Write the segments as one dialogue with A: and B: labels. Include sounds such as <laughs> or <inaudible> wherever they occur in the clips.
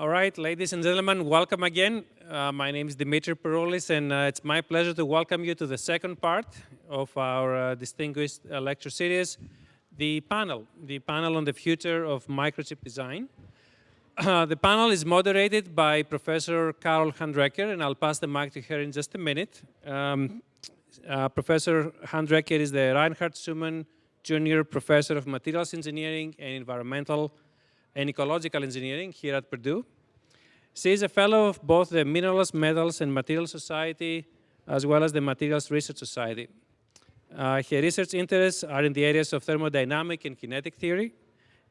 A: All right, ladies and gentlemen, welcome again. Uh, my name is Dimitri Peroulis, and uh, it's my pleasure to welcome you to the second part of our uh, distinguished lecture series, the panel, the panel on the future of microchip design. Uh, the panel is moderated by Professor Carol Handwerker, and I'll pass the mic to her in just a minute. Um, uh, Professor Handwerker is the Reinhardt Schuhmann Junior Professor of Materials Engineering and Environmental and Ecological Engineering here at Purdue. She is a fellow of both the Minerals, Metals, and Materials Society, as well as the Materials Research Society. Uh, her research interests are in the areas of thermodynamic and kinetic theory,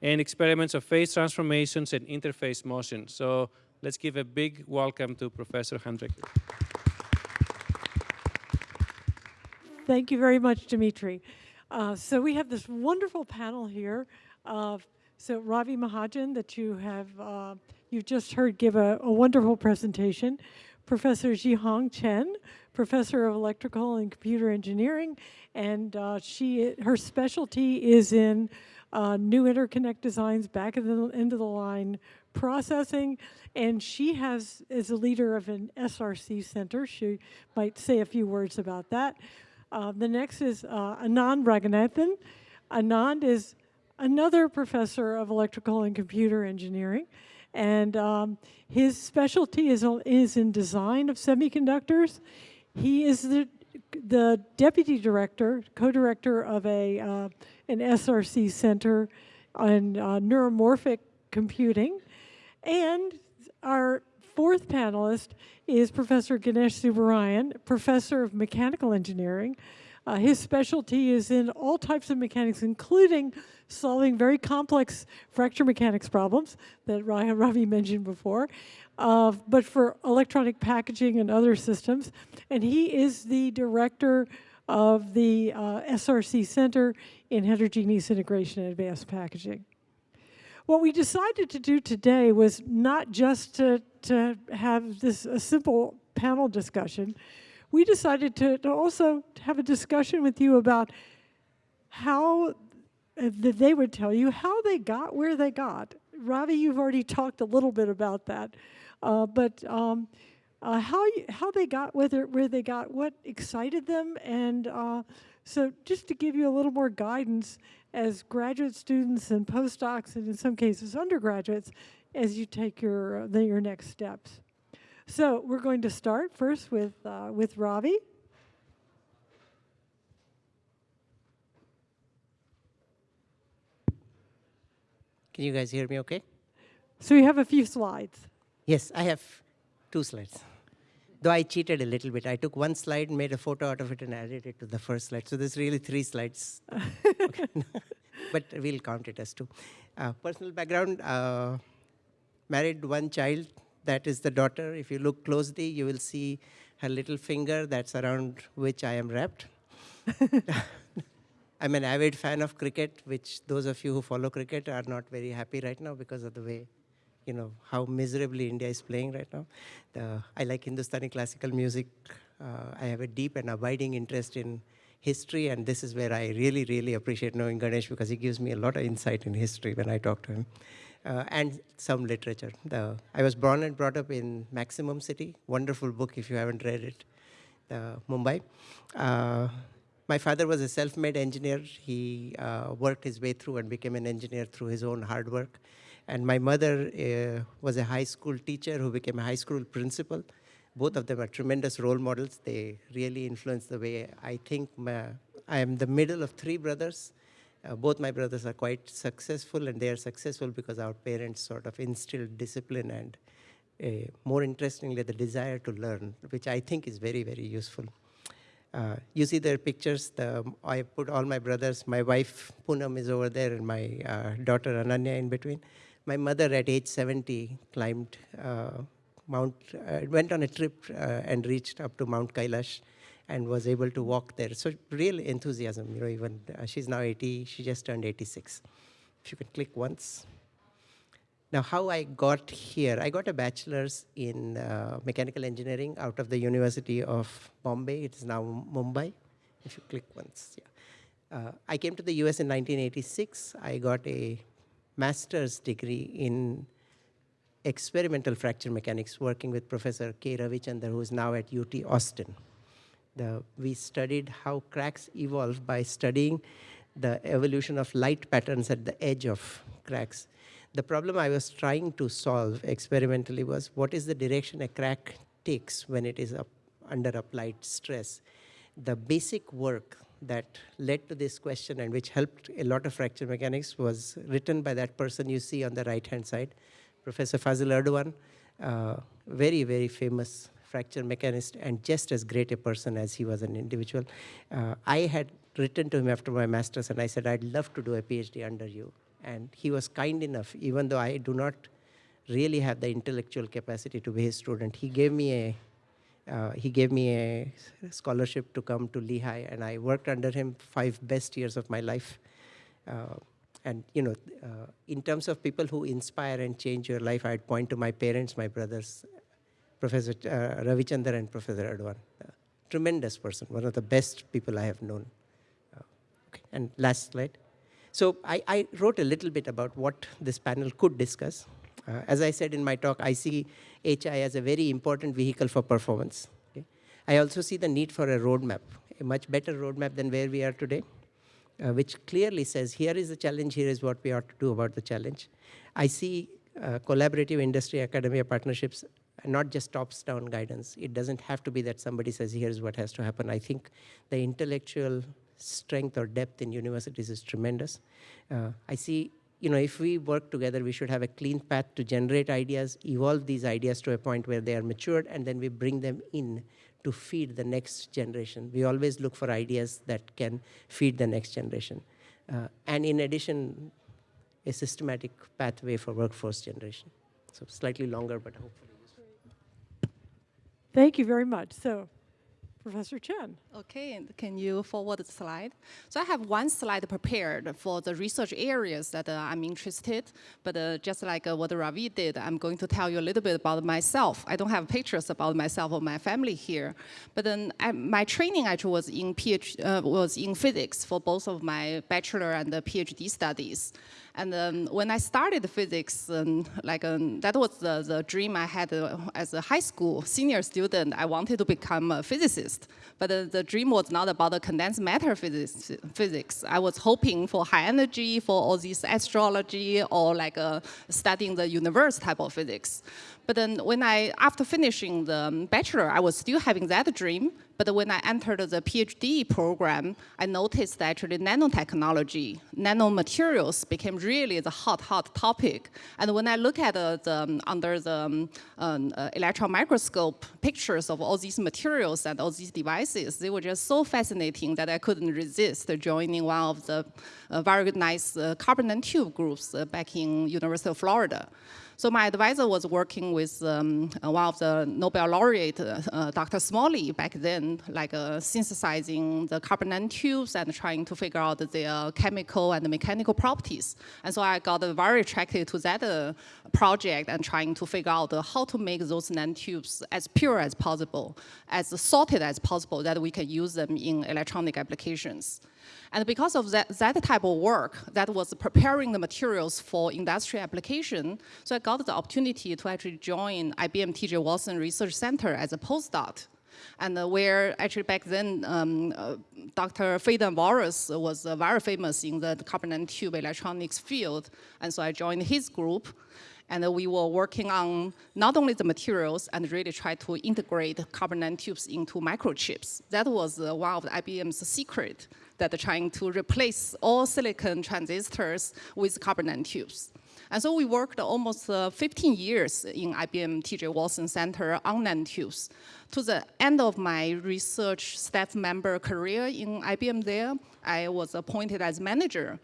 A: and experiments of phase transformations and interface motion. So let's give a big welcome to Professor Hendrick.
B: Thank you very much, Dimitri. Uh, so we have this wonderful panel here of so Ravi Mahajan that you have uh, you've just heard give a, a wonderful presentation. Professor Zhihong Chen, professor of electrical and computer engineering, and uh, she her specialty is in uh, new interconnect designs, back of the end of the line processing, and she has is a leader of an SRC center. She might say a few words about that. Uh, the next is uh, Anand Raghunathan. Anand is another professor of electrical and computer engineering, and um, his specialty is, is in design of semiconductors. He is the, the deputy director, co-director of a, uh, an SRC center on uh, neuromorphic computing. And our fourth panelist is Professor Ganesh Subbarayan, professor of mechanical engineering. Uh, his specialty is in all types of mechanics, including solving very complex fracture mechanics problems that <laughs> Ravi mentioned before, uh, but for electronic packaging and other systems. And he is the director of the uh, SRC Center in Heterogeneous Integration and Advanced Packaging. What we decided to do today was not just to, to have this a simple panel discussion, we decided to, to also have a discussion with you about how uh, that they would tell you how they got where they got. Ravi, you've already talked a little bit about that, uh, but um, uh, how you, how they got whether where they got, what excited them, and uh, so just to give you a little more guidance as graduate students and postdocs, and in some cases undergraduates, as you take your uh, the, your next steps. So we're going to start first with, uh, with Ravi.
C: Can you guys hear me okay?
B: So you have a few slides.
C: Yes, I have two slides. Though I cheated a little bit. I took one slide, made a photo out of it, and added it to the first slide. So there's really three slides. <laughs> but we'll count it as two. Uh, personal background, uh, married one child, that is the daughter. If you look closely, you will see her little finger that's around which I am wrapped. <laughs> I'm an avid fan of cricket, which those of you who follow cricket are not very happy right now because of the way, you know, how miserably India is playing right now. The, I like Hindustani classical music. Uh, I have a deep and abiding interest in history, and this is where I really, really appreciate knowing Ganesh because he gives me a lot of insight in history when I talk to him uh, and some literature. The, I was born and brought up in Maximum City, wonderful book if you haven't read it, Mumbai. Uh, my father was a self-made engineer. He uh, worked his way through and became an engineer through his own hard work. And my mother uh, was a high school teacher who became a high school principal. Both of them are tremendous role models. They really influenced the way I think. My, I am the middle of three brothers. Uh, both my brothers are quite successful and they are successful because our parents sort of instilled discipline and uh, more interestingly the desire to learn, which I think is very, very useful. Uh, you see their pictures, the, I put all my brothers, my wife Poonam is over there and my uh, daughter Ananya in between. My mother at age 70 climbed uh, Mount, uh, went on a trip and reached up to Mount Kailash and was able to walk there. So real enthusiasm, you know, even uh, she's now 80, she just turned 86. If you can click once. Now, how I got here, I got a bachelor's in uh, mechanical engineering out of the University of Bombay. It is now Mumbai. If you click once, yeah. Uh, I came to the US in 1986. I got a master's degree in experimental fracture mechanics working with Professor K. Ravi-Chandar, who is now at UT Austin. The, we studied how cracks evolve by studying the evolution of light patterns at the edge of cracks. The problem I was trying to solve experimentally was what is the direction a crack takes when it is up, under applied stress. The basic work that led to this question and which helped a lot of fracture mechanics was written by that person you see on the right-hand side, Professor Fazil Erdogan, uh, very, very famous fracture mechanist and just as great a person as he was an individual. Uh, I had written to him after my master's and I said, I'd love to do a PhD under you. And he was kind enough, even though I do not really have the intellectual capacity to be his student. He gave me a uh, he gave me a scholarship to come to Lehigh, and I worked under him five best years of my life. Uh, and you know, uh, in terms of people who inspire and change your life, I'd point to my parents, my brothers, Professor uh, Ravi-Chandar and Professor Erdogan. Uh, tremendous person, one of the best people I have known. Uh, okay, and last slide. So I, I, wrote a little bit about what this panel could discuss. Uh, as I said in my talk, I see HI as a very important vehicle for performance. Okay? I also see the need for a roadmap, a much better roadmap than where we are today, uh, which clearly says, here is the challenge, here is what we ought to do about the challenge. I see uh, collaborative industry academia partnerships not just tops down guidance. It doesn't have to be that somebody says, here's what has to happen. I think the intellectual strength or depth in universities is tremendous. Uh, I see, you know, if we work together, we should have a clean path to generate ideas, evolve these ideas to a point where they are matured, and then we bring them in to feed the next generation. We always look for ideas that can feed the next generation. Uh, and in addition, a systematic pathway for workforce generation. So slightly longer, but hopefully.
B: Thank you very much. So, Professor Chen.
D: Okay, and can you forward the slide? So I have one slide prepared for the research areas that uh, I'm interested, but uh, just like uh, what Ravi did, I'm going to tell you a little bit about myself. I don't have pictures about myself or my family here, but then I, my training actually was in PhD, uh, was in physics for both of my bachelor and PhD studies. And um, when I started physics, um, like um, that was the, the dream I had uh, as a high school senior student. I wanted to become a physicist, but uh, the dream was not about the condensed matter physics, physics. I was hoping for high energy, for all this astrology, or like uh, studying the universe type of physics. But then when I, after finishing the bachelor, I was still having that dream. But when I entered the PhD program, I noticed that actually nanotechnology, nanomaterials became really the hot, hot topic. And when I look at the, the under the um, um, uh, electron microscope pictures of all these materials and all these devices, they were just so fascinating that I couldn't resist joining one of the uh, very nice uh, carbon nanotube groups uh, back in University of Florida. So my advisor was working with um, uh, one of the Nobel laureate, uh, uh Dr. Smalley, back then, like uh, synthesizing the carbon nanotubes and trying to figure out their chemical and mechanical properties. And so I got very attracted to that uh, project and trying to figure out how to make those nanotubes as pure as possible, as sorted as possible, that we can use them in electronic applications. And because of that, that type of work that was preparing the materials for industrial application, so I got the opportunity to actually join IBM TJ Watson Research Center as a postdoc. And uh, where actually back then, um, uh, Dr. Phaedon Avouris was uh, very famous in the carbon nanotube electronics field. And so I joined his group and we were working on not only the materials and really try to integrate carbon nanotubes into microchips. That was uh, one of IBM's secret that are trying to replace all silicon transistors with carbon nanotubes. And so we worked almost uh, 15 years in IBM TJ Watson Center on nanotubes. To the end of my research staff member career in IBM there, I was appointed as manager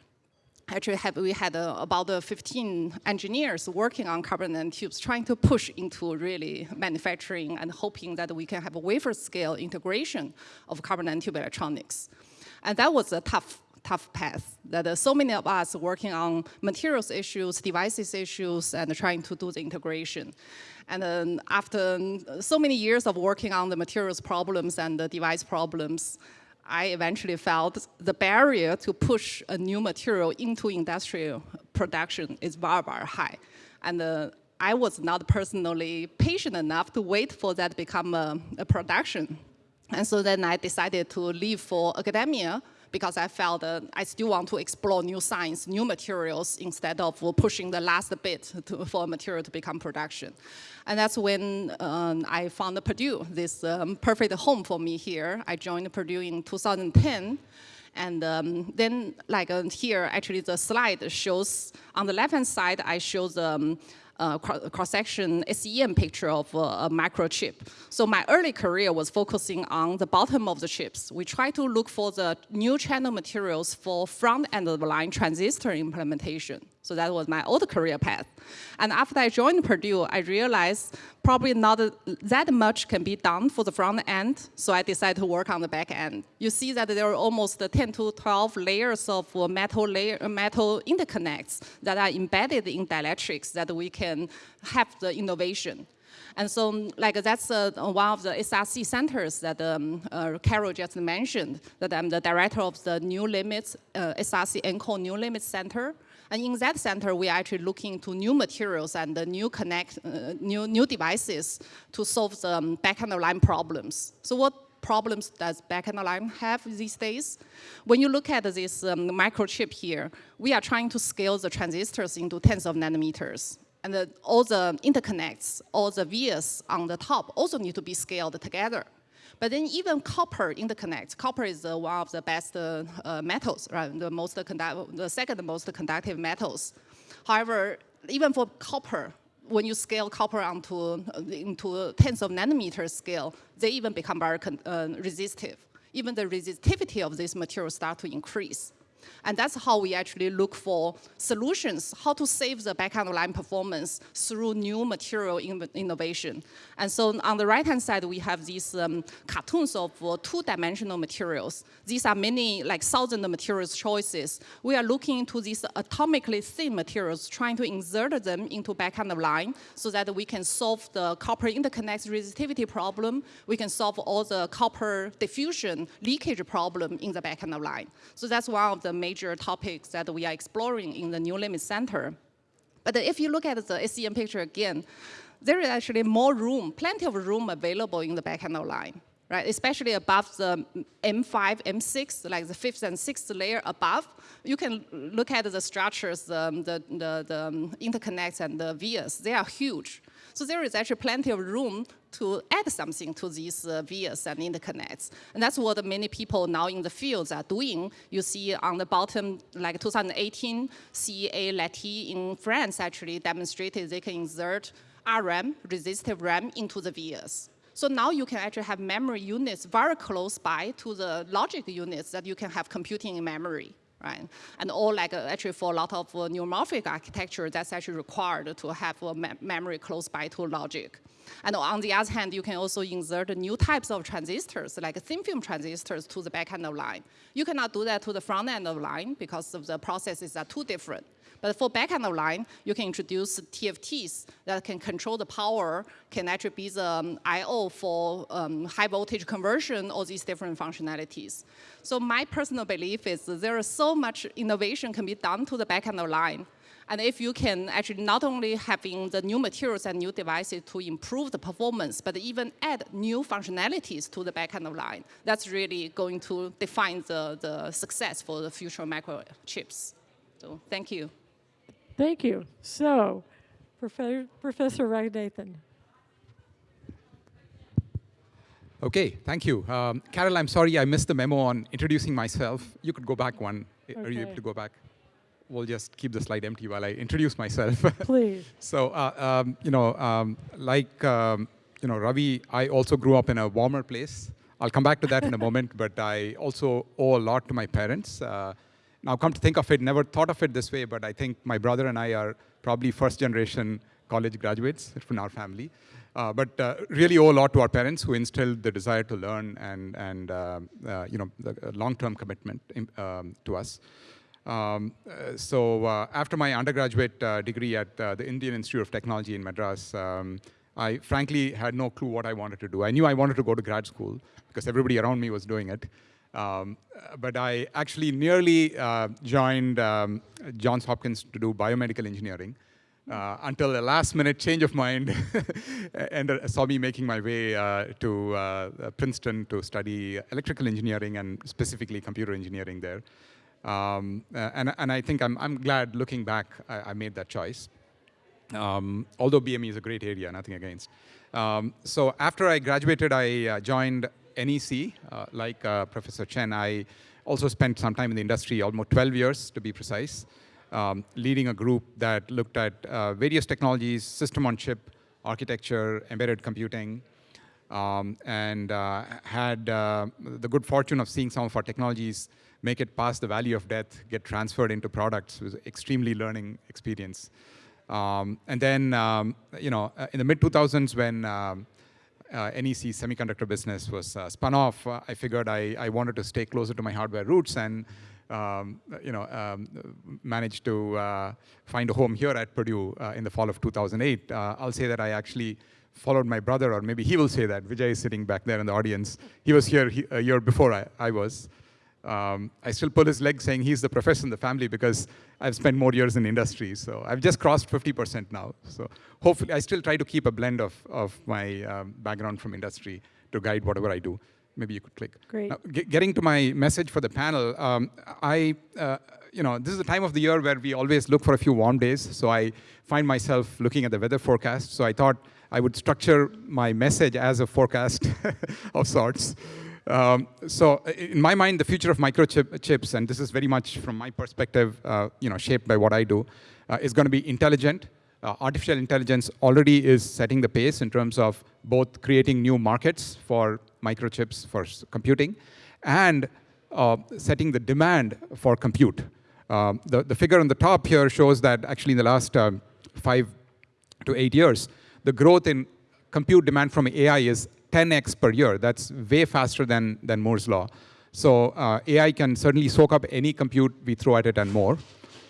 D: actually have, we had uh, about uh, 15 engineers working on carbon nanotubes, trying to push into really manufacturing and hoping that we can have a wafer scale integration of carbon nanotube electronics. And that was a tough, tough path that uh, so many of us working on materials issues, devices issues, and trying to do the integration. And then after so many years of working on the materials problems and the device problems, I eventually felt the barrier to push a new material into industrial production is very, very high. And uh, I was not personally patient enough to wait for that to become a, a production. And so then I decided to leave for academia because I felt uh, I still want to explore new science, new materials, instead of pushing the last bit to, for material to become production. And that's when um, I found Purdue, this um, perfect home for me here. I joined Purdue in 2010. And um, then, like uh, here, actually the slide shows, on the left-hand side, I show the um, uh, cross-section SEM picture of uh, a microchip. So my early career was focusing on the bottom of the chips. We try to look for the new channel materials for front end of the line transistor implementation. So that was my old career path. And after I joined Purdue, I realized probably not that much can be done for the front end, so I decided to work on the back end. You see that there are almost 10 to 12 layers of metal, layer, metal interconnects that are embedded in dielectrics that we can have the innovation. And so, like, that's uh, one of the SRC centers that um, uh, Carol just mentioned, that I'm the director of the New Limits, uh, SRC NCORE New Limits Center. And in that center, we're actually looking to new materials and uh, new connect, uh, new, new devices to solve the um, back-end line problems. So what problems does back-end line have these days? When you look at this um, microchip here, we are trying to scale the transistors into tens of nanometers. And the, all the interconnects, all the vias on the top also need to be scaled together. But then even copper interconnect, copper is uh, one of the best uh, uh, metals, right? The most the second most conductive metals. However, even for copper, when you scale copper onto into tens of nanometer scale, they even become very uh, resistive. Even the resistivity of this material start to increase. And that's how we actually look for solutions, how to save the back-end of line performance through new material in innovation. And so on the right-hand side, we have these um, cartoons of uh, two-dimensional materials. These are many, like thousand materials choices. We are looking into these atomically thin materials, trying to insert them into back-end of line so that we can solve the copper interconnect resistivity problem. We can solve all the copper diffusion leakage problem in the back-end of line. So that's one of the major topics that we are exploring in the New Limit Center. But if you look at the SEM picture again, there is actually more room, plenty of room available in the backend line, right? Especially above the M5, M6, like the fifth and sixth layer above, you can look at the structures, the, the, the interconnects and the vias, they are huge. So there is actually plenty of room to add something to these uh, vias and interconnects. And that's what many people now in the fields are doing. You see on the bottom, like 2018, CEA Leti in France actually demonstrated they can insert RRAM, resistive RAM, into the vias. So now you can actually have memory units very close by to the logic units that you can have computing in memory right? And all like uh, actually for a lot of uh, neuromorphic architecture, that's actually required to have a me memory close by to logic. And on the other hand, you can also insert new types of transistors, like thin film transistors to the back end of line. You cannot do that to the front end of line because of the processes are too different. But for backend of line, you can introduce TFTs that can control the power, can actually be the um, I.O. for um, high voltage conversion, all these different functionalities. So my personal belief is there is so much innovation can be done to the backend of line. And if you can actually not only having the new materials and new devices to improve the performance, but even add new functionalities to the backend of line, that's really going to define the, the success for the future microchips. So thank you.
B: Thank you. So, Professor, Professor Raghunathan.
E: Okay, thank you. Um, Carol, I'm sorry I missed the memo on introducing myself. You could go back one. Okay. Are you able to go back? We'll just keep the slide empty while I introduce myself. <laughs>
B: Please.
E: so, uh, um, you know, um, like, um, you know, Ravi, I also grew up in a warmer place. I'll come back to that in a <laughs> moment, but I also owe a lot to my parents. Uh, now, come to think of it, never thought of it this way, but I think my brother and I are probably first generation college graduates from our family. Uh, but uh, really owe a lot to our parents who instilled the desire to learn and, and uh, uh you know, the long-term commitment in, um, to us. Um, uh, so uh, after my undergraduate degree at the Indian Institute of Technology in Madras, um, I frankly had no clue what I wanted to do. I knew I wanted to go to grad school because everybody around me was doing it. Um, but I actually nearly uh, joined um, Johns Hopkins to do biomedical engineering. uh, until a last minute change of mind <laughs> and uh, saw me making my way uh, to uh, Princeton to study electrical engineering and specifically computer engineering there. Um, and, and I think I'm, I'm glad looking back, I, I made that choice. Um, although BME is a great area, nothing against. Um, so after I graduated, I uh, joined NEC, uh, like uh, Professor Chen. I also spent some time in the industry, almost 12 years to be precise, um, leading a group that looked at uh, various technologies, system on chip, architecture, embedded computing, um, and uh, had uh, the good fortune of seeing some of our technologies make it past the valley of death, get transferred into products. It was extremely learning experience. Um, and then, um, you know, uh, in the mid 2000s, when um, uh, NEC semiconductor business was uh, spun off, uh, I figured I, I wanted to stay closer to my hardware roots and, um, you know, um, managed to uh, find a home here at Purdue uh, in the fall of 2008. I'll say that I actually followed my brother, or maybe he will say that. Vijay is sitting back there in the audience. He was here he, a year before I, I was. Um, I still pull his leg saying he's the professor in the family because I've spent more years in industry. So I've just crossed 50% now. So hopefully, I still try to keep a blend of, of my um, background from industry to guide whatever I do. Maybe you could click.
B: Great.
E: Now, getting to my message for the panel, um, I, uh, you know, this is the time of the year where we always look for a few warm days. So I find myself looking at the weather forecast. So I thought I would structure my message as a forecast <laughs> of sorts. Um, so in my mind, the future of microchips, and this is very much from my perspective, uh, you know, shaped by what I do, uh, is going to be intelligent. Uh, artificial intelligence already is setting the pace in terms of both creating new markets for microchips for computing and uh, setting the demand for compute. Um, the, the figure on the top here shows that actually in the last um, five to eight years, the growth in compute demand from AI is 10x per year. That's way faster than, than Moore's law. So uh, AI can certainly soak up any compute we throw at it and more.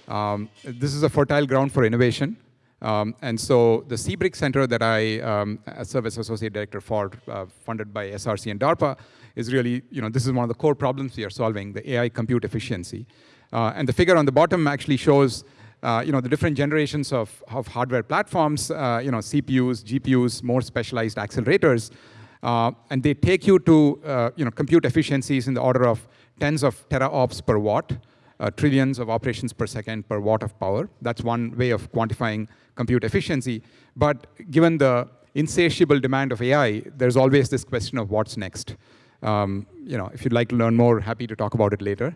E: Um, this is a fertile ground for innovation. Um, and so the CBRIC Center that I um, serve as associate director for, uh, funded by SRC and DARPA, is really, you know, this is one of the core problems we are solving, the AI compute efficiency. Uh, and the figure on the bottom actually shows, uh, you know, the different generations of, of hardware platforms, uh, you know, CPUs, GPUs, more specialized accelerators, and they take you to uh, you know, compute efficiencies in the order of tens of teraops per watt, uh, trillions of operations per second per watt of power. That's one way of quantifying compute efficiency. But given the insatiable demand of AI, there's always this question of what's next. Um, you know, if you'd like to learn more, happy to talk about it later.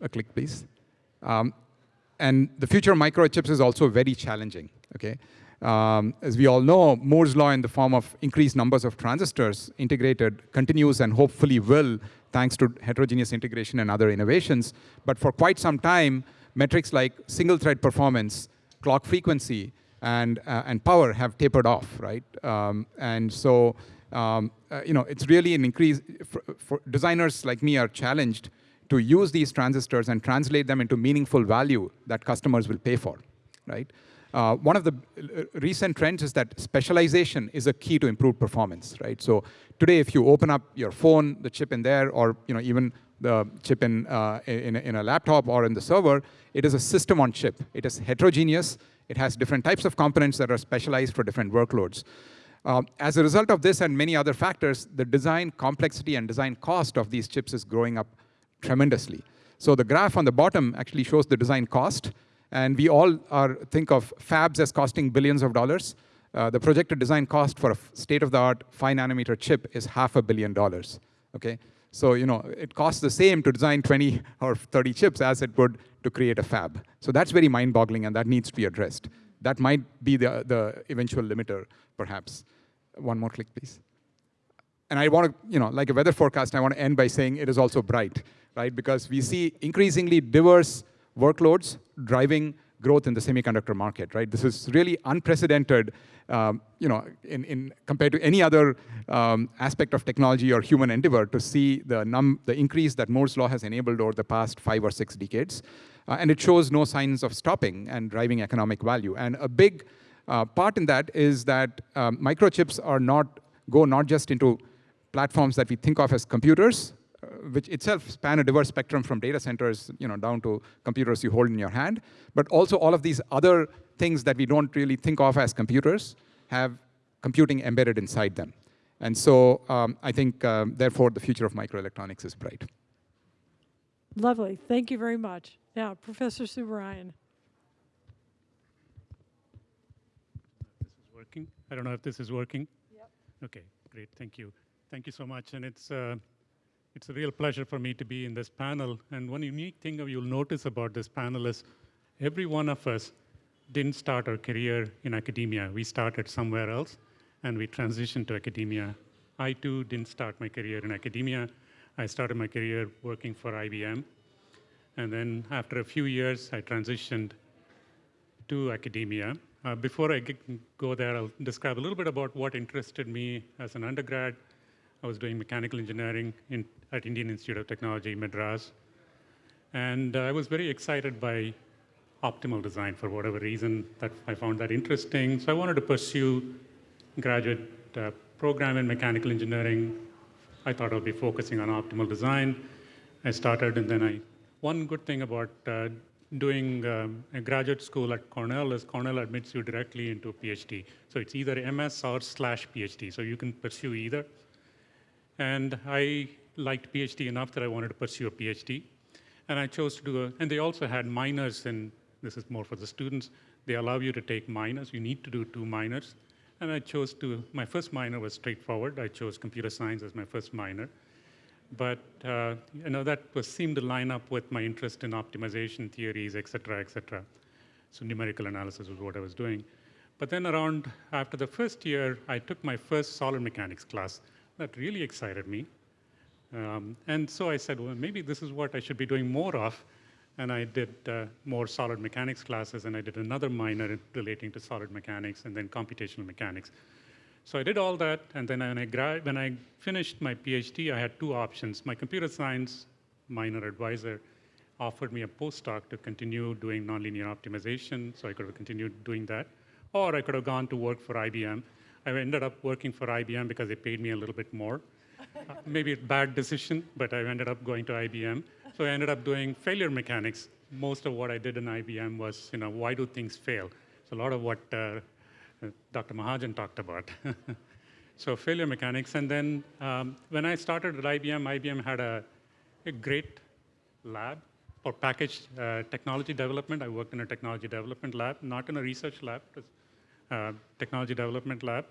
E: A click, please. Um, and the future of microchips is also very challenging. Okay, um, as we all know, Moore's law in the form of increased numbers of transistors integrated continues and hopefully will thanks to heterogeneous integration and other innovations. But for quite some time, metrics like single thread performance, clock frequency, and, uh, and power have tapered off, right? Um, and so, um, uh, you know, it's really an increase, for, for designers like me are challenged to use these transistors and translate them into meaningful value that customers will pay for, right? Uh, one of the uh, recent trends is that specialization is a key to improved performance, right? So today, if you open up your phone, the chip in there, or you know even the chip in, uh, in, in, a laptop or in the server, it is a system on chip. It is heterogeneous. It has different types of components that are specialized for different workloads. Uh, as a result of this and many other factors, the design complexity and design cost of these chips is growing up tremendously. So the graph on the bottom actually shows the design cost, and we all are, think of fabs as costing billions of dollars. Uh, the projected design cost for a state-of-the-art 5 nanometer chip is half a billion dollars. Okay? So you know, it costs the same to design 20 <laughs> or 30 chips as it would to create a fab. So that's very mind-boggling, and that needs to be addressed. That might be the, the eventual limiter, perhaps. One more click, please. And I want to, you know, like a weather forecast, I want to end by saying it is also bright, right? Because we see increasingly diverse workloads driving growth in the semiconductor market, right? This is really unprecedented, um, you know, in, in compared to any other um, aspect of technology or human endeavor to see the num the increase that Moore's law has enabled over the past five or six decades, uh, and it shows no signs of stopping and driving economic value. And a big uh, part in that is that um, microchips are not go not just into platforms that we think of as computers, which itself span a diverse spectrum from data centers you know, down to computers you hold in your hand, but also all of these other things that we don't really think of as computers have computing embedded inside them. And so um, I think, um, therefore, the future of microelectronics is bright.
B: Lovely. Thank you very much. Now, Professor Subbarayan.
F: This is working. I don't know if this is working. Yep. Okay, great. Thank you. Thank you so much. And it's uh, it's a real pleasure for me to be in this panel. And one unique thing you'll notice about this panel is every one of us didn't start our career in academia. We started somewhere else, and we transitioned to academia. I too didn't start my career in academia. I started my career working for IBM. And then after a few years, I transitioned to academia. Uh, before I go there, I'll describe a little bit about what interested me as an undergrad. I was doing mechanical engineering in, at Indian Institute of Technology, Madras. And I was very excited by optimal design for whatever reason that I found that interesting. So I wanted to pursue graduate uh, program in mechanical engineering I thought I'll be focusing on optimal design. I started, and then I, one good thing about uh, doing um, a graduate school at Cornell is Cornell admits you directly into a PhD. So it's either MS or slash PhD, so you can pursue either. And I liked PhD enough that I wanted to pursue a PhD. And I chose to do a, and they also had minors, and this is more for the students. They allow you to take minors. You need to do two minors. And I chose to, my first minor was straightforward. I chose computer science as my first minor. But uh, you know, that was, seemed to line up with my interest in optimization theories, et cetera, et cetera. So numerical analysis was what I was doing. But then around, after the first year, I took my first solid mechanics class. That really excited me. Um, and so I said, well, maybe this is what I should be doing more of and I did uh, more solid mechanics classes, and I did another minor relating to solid mechanics, and then computational mechanics. So I did all that, and then when I, when I finished my PhD, I had two options. My computer science minor advisor offered me a postdoc to continue doing nonlinear optimization, so I could have continued doing that. Or I could have gone to work for IBM. I ended up working for IBM because they paid me a little bit more. uh, <laughs> maybe a bad decision, but I ended up going to IBM. So I ended up doing failure mechanics. Most of what I did in IBM was, you know, why do things fail? So a lot of what uh, Dr. Mahajan talked about. <laughs> so failure mechanics. And then um, when I started at IBM, IBM had a, a great lab for package uh, technology development. I worked in a technology development lab, not in a research lab, uh, technology development lab.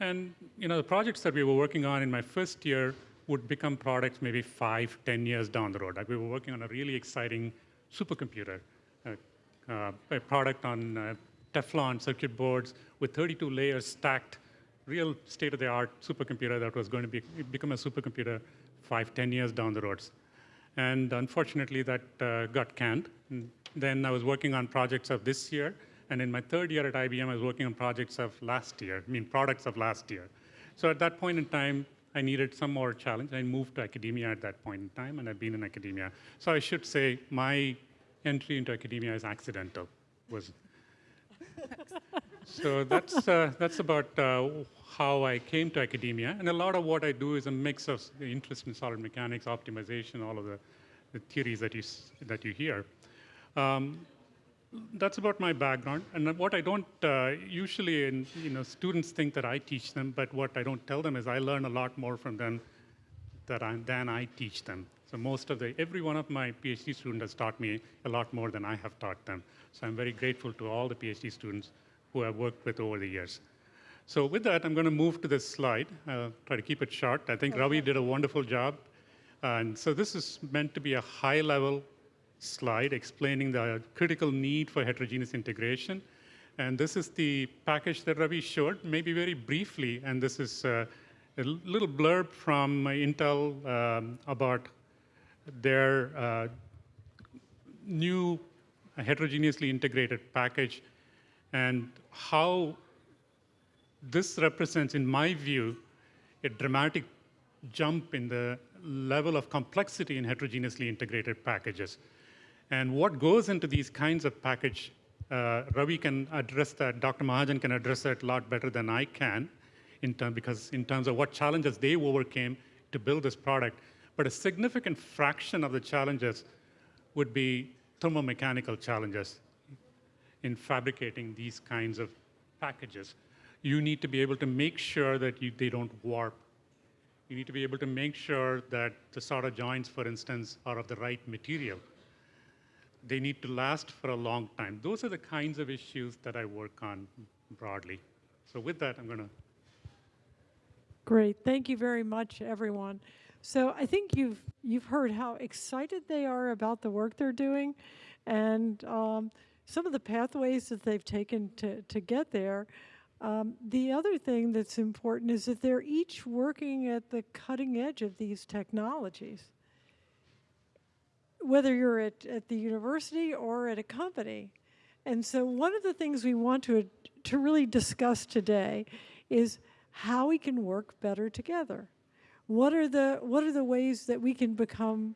F: And you know, the projects that we were working on in my first year would become products maybe five, ten years down the road. Like we were working on a really exciting supercomputer, uh, uh, a product on uh, Teflon circuit boards with 32 layers stacked, real state-of-the-art supercomputer that was going to be, become a supercomputer five, ten years down the road. And unfortunately, that uh, got canned. And then I was working on projects of this year, and in my third year at IBM, I was working on projects of last year, I mean products of last year. So at that point in time, I needed some more challenge. I moved to academia at that point in time, and I've been in academia. So I should say my entry into academia is accidental. Was <laughs> so that's uh, that's about uh, how I came to academia, and a lot of what I do is a mix of interest in solid mechanics, optimization, all of the, the theories that you that you hear. Um, that's about my background. And what I don't uh, usually, in, you know, students think that I teach them, but what I don't tell them is I learn a lot more from them that I, than I teach them. So most of the, every one of my PhD students has taught me a lot more than I have taught them. So I'm very grateful to all the PhD students who I've worked with over the years. So with that, I'm going to move to this slide. I'll try to keep it short. I think okay. Ravi did a wonderful job. And so this is meant to be a high-level slide explaining the critical need for heterogeneous integration. And this is the package that Ravi showed, maybe very briefly. And this is uh, a little blurb from Intel um, about their uh, new heterogeneously integrated package and how this represents, in my view, a dramatic jump in the level of complexity in heterogeneously integrated packages. And what goes into these kinds of package, uh, Ravi can address that, Dr. Mahajan can address that a lot better than I can, in term, because in terms of what challenges they overcame to build this product. But a significant fraction of the challenges would be thermomechanical challenges. in fabricating these kinds of packages. You need to be able to make sure that you, they don't warp. You need to be able to make sure that the solder joints, for instance, are of the right material. They need to last for a long time. Those are the kinds of issues that I work on broadly. So with that, I'm going to
B: Great, thank you very much, everyone. So I think you've you've heard how excited they are about the work they're doing, and um, some of the pathways that they've taken to to get there. Um, the other thing that's important is that they're each working at the cutting edge of these technologies. Whether you're at, at the university or at a company. And so one of the things we want to, to really discuss today is how we can work better together. What are the, what are the ways that we can become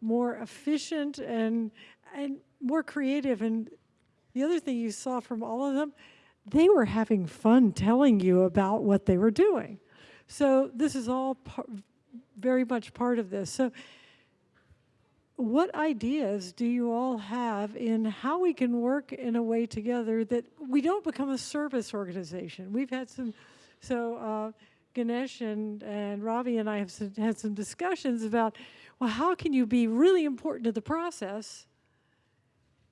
B: more efficient and, and more creative? And the other thing you saw from all of them, they were having fun telling you about what they were doing. So this is all very much part of this. So what ideas do you all have in how we can work in a way together that we don't become a service organization? We've had some, so uh, Ganesh and, and Ravi and I have some, had some discussions about, well, how can you be really important to the process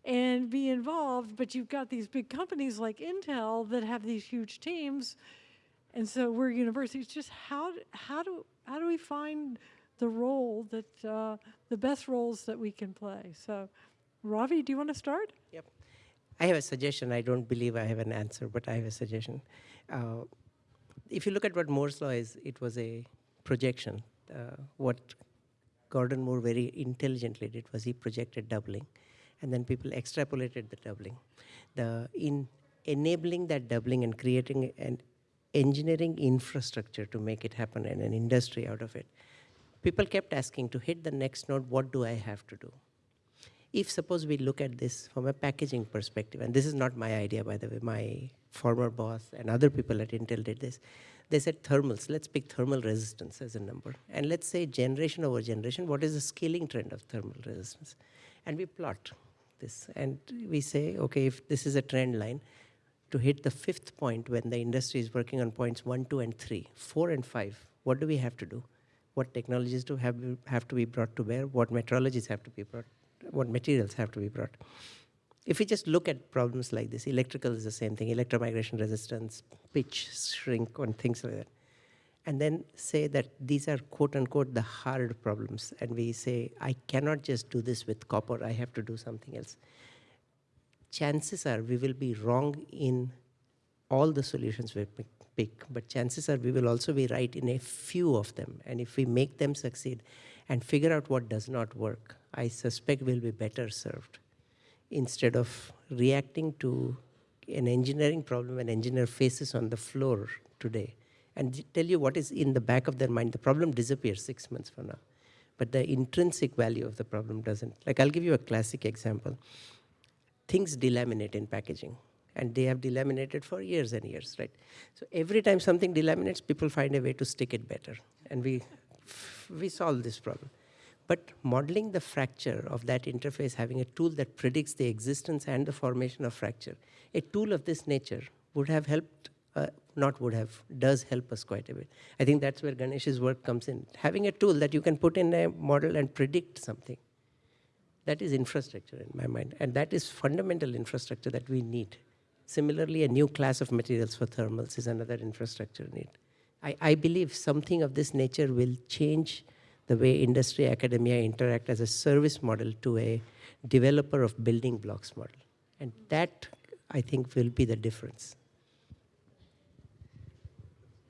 B: and be involved, but you've got these big companies like Intel that have these huge teams, and so we're universities. Just how, how, do, how do we find the role that, uh, the best roles that we can play. So, Ravi, do you want to start?
C: Yep. I have a suggestion. I don't believe I have an answer, but I have a suggestion. Uh, if you look at what Moore's law is, it was a projection. Uh, what Gordon Moore very intelligently did was he projected doubling, and then people extrapolated the doubling. The in enabling that doubling and creating an engineering infrastructure to make it happen and an industry out of it people kept asking to hit the next node, what do I have to do? If suppose we look at this from a packaging perspective, and this is not my idea, by the way, my former boss and other people at Intel did this, they said thermals, let's pick thermal resistance as a number. And let's say generation over generation, what is the scaling trend of thermal resistance? And we plot this, and we say, okay, if this is a trend line, to hit the fifth point when the industry is working on points one, two, and three, four and five, what do we have to do? What technologies do have, have to be brought to bear, what metrologies have to be brought, what materials have to be brought. If we just look at problems like this, electrical is the same thing, electromigration resistance, pitch, shrink, and things like that. And then say that these are quote unquote the hard problems. And we say, I cannot just do this with copper, I have to do something else. Chances are we will be wrong in all the solutions we pick pick, but chances are we will also be right in a few of them. And if we make them succeed and figure out what does not work, I suspect we'll be better served instead of reacting to an engineering problem an engineer faces on the floor today and tell you what is in the back of their mind. The problem disappears six months from now, but the intrinsic value of the problem doesn't. Like I'll give you a classic example. Things delaminate in packaging and they have delaminated for years and years, right? So every time something delaminates, people find a way to stick it better, and we, we solve this problem. But modeling the fracture of that interface, having a tool that predicts the existence and the formation of fracture, a tool of this nature would have helped, uh, not would have, does help us quite a bit. I think that's where Ganesh's work comes in. Having a tool that you can put in a model and predict something, that is infrastructure in my mind. And that is fundamental infrastructure that we need. Similarly, a new class of materials for thermals is another infrastructure need. I, I believe something of this nature will change the way industry academia interact as a service model to a developer of building blocks model. And that, I think, will be the difference.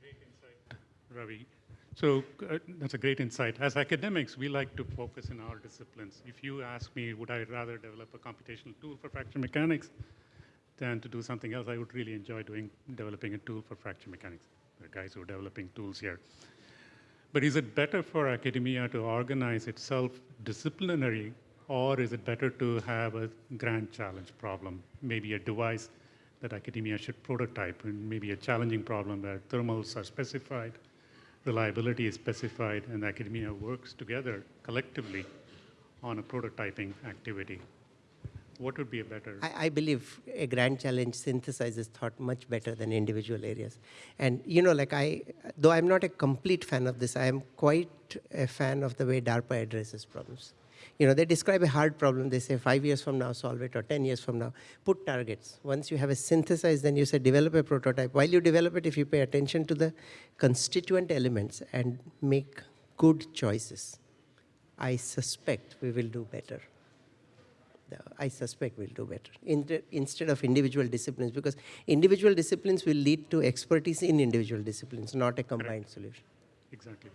F: Great insight, Ravi. So uh, that's a great insight. As academics, we like to focus in our disciplines. If you ask me, would I rather develop a computational tool for fracture mechanics? Than to do something else. I would really enjoy doing developing a tool for fracture mechanics. The guys who are developing tools here. But is it better for academia to organize itself disciplinary, or is it better to have a grand challenge problem, maybe a device that academia should prototype, and maybe a challenging problem where thermals are specified, reliability is specified, and academia works together collectively on a prototyping activity. What would be a better?
C: I, I believe a grand challenge synthesizes thought much better than individual areas. And you know, like I, though I'm not a complete fan of this, I am quite a fan of the way DARPA addresses problems. You know, they describe a hard problem, they say five years from now solve it, or 10 years from now, put targets. Once you have a synthesized, then you say develop a prototype. While you develop it, if you pay attention to the constituent elements and make good choices, I suspect we will do better. The- I suspect we'll do better In- instead of individual disciplines, because individual disciplines will lead to expertise in individual disciplines, not a combined solution.
F: Exactly.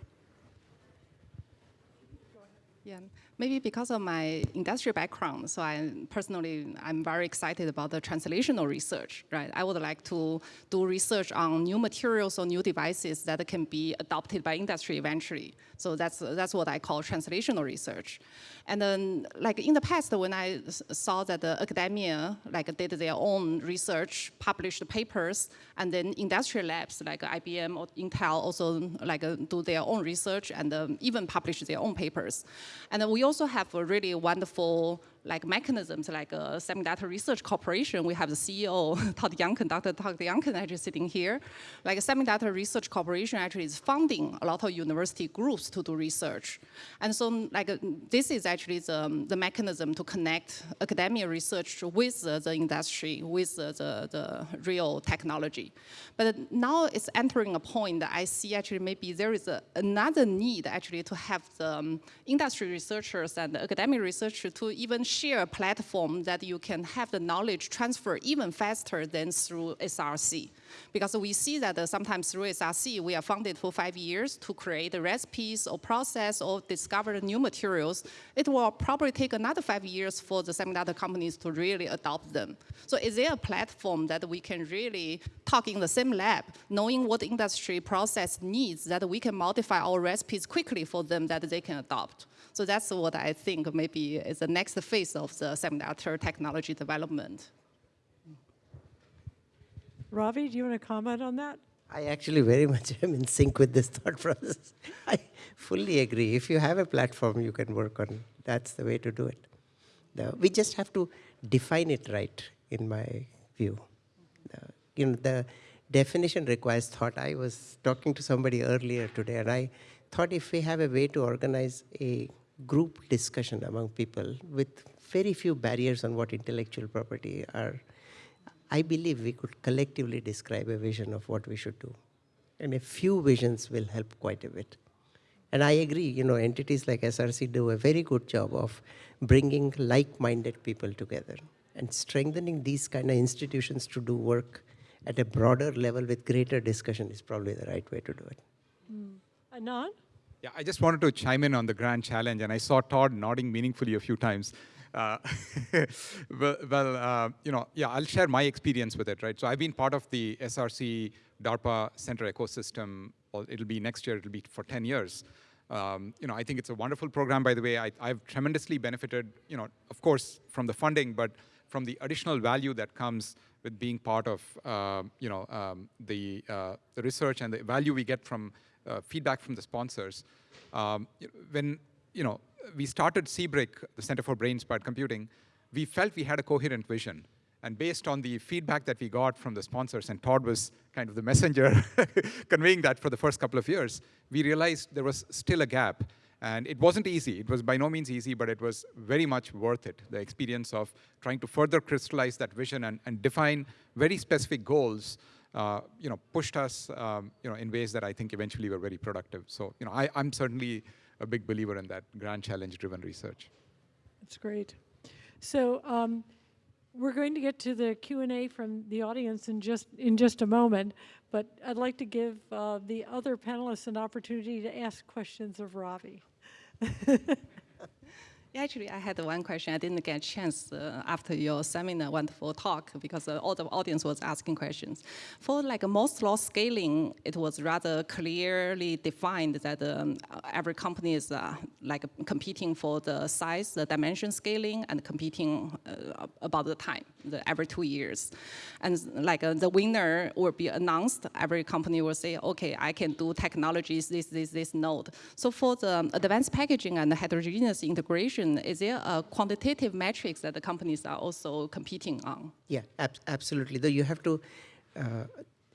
D: Yeah, maybe because of my industrial background, so I personally, I'm very excited about the translational research, right? I would like to do research on new materials or new devices that can be adopted by industry eventually. So that's, that's what I call translational research. And then, like in the past, when I saw that the academia like did their own research, published papers, and then industrial labs like IBM or Intel also like do their own research and um, even publish their own papers. And we also have a really wonderful like mechanisms like uh, Semiconductor Research Corporation. We have the CEO, <laughs> Todd Younkin, Dr. Todd Younkin actually sitting here. Like Semiconductor Research Corporation actually is funding a lot of university groups to do research. And so like this is actually the, the mechanism to connect academia research with the industry, with the, the real technology. But now it's entering a point that I see actually maybe there is a, another need actually to have the um, industry researchers and academic researchers to even share a platform that you can have the knowledge transfer even faster than through SRC. Because we see that uh, sometimes through SRC, we are funded for five years to create recipes or process or discover new materials. It will probably take another five years for the semiconductor companies to really adopt them. So is there a platform that we can really talk in the same lab, knowing what industry process needs, that we can modify our recipes quickly for them that they can adopt? So that's what I think maybe is the next phase of the semiconductor technology development.
B: Ravi, do you want to comment on that?
C: I actually very much am in sync with this thought process. <laughs> I fully agree. If you have a platform you can work on, that's the way to do it. The- we just have to define it right, in my view. The- you know, the definition requires thought. I was talking to somebody earlier today, and I thought if we have a way to organize a group discussion among people with very few barriers on what intellectual property are, I believe we could collectively describe a vision of what we should do. And a few visions will help quite a bit. And I agree, you know, entities like SRC do a very good job of bringing like-minded people together and strengthening these kind of institutions to do work at a broader level with greater discussion is probably the right way to do it. Hmm.
B: Anand?
E: Yeah, I just wanted to chime in on the grand challenge, and I saw Todd nodding meaningfully a few times. Uh, <laughs> well, well uh, you know, yeah, I'll share my experience with it, right? So I've been part of the SRC DARPA Center ecosystem. It'll be next year. It'll be for 10 years. Um, you know, I think it's a wonderful program. By the way, I, I've tremendously benefited. You know, of course, from the funding, but from the additional value that comes with being part of, uh, you know, um, the, uh, the research and the value we get from feedback from the sponsors. Um, when, you know, we started CBRIC, the Center for Brain Inspired Computing, we felt we had a coherent vision. And based on the feedback that we got from the sponsors, and Todd was kind of the messenger <laughs> conveying that for the first couple of years, we realized there was still a gap. And it wasn't easy. It was by no means easy, but it was very much worth it. The experience of trying to further crystallize that vision and, and define very specific goals, uh, you know, pushed us, um, you know, in ways that I think eventually were very productive. So, you know, I, I'm certainly a big believer in that grand challenge-driven research.
B: That's great. So um, we're going to get to the Q&A from the audience in just, in just a moment, but I'd like to give uh, the other panelists an opportunity to ask questions of Ravi. <laughs>
D: Actually, I had one question. I didn't get a chance uh, after your seminar, wonderful talk, because uh, all the audience was asking questions. For like Moore's law scaling, it was rather clearly defined that um, every company is uh, like competing for the size, the dimension scaling, and competing uh, about the time, the, every two years. And like uh, the winner will be announced, every company will say, okay, I can do technologies, this, this, this node. So for the advanced packaging and the heterogeneous integration, is there a quantitative metrics that the companies are also competing on?
C: Yeah, ab absolutely. Though you have to, uh,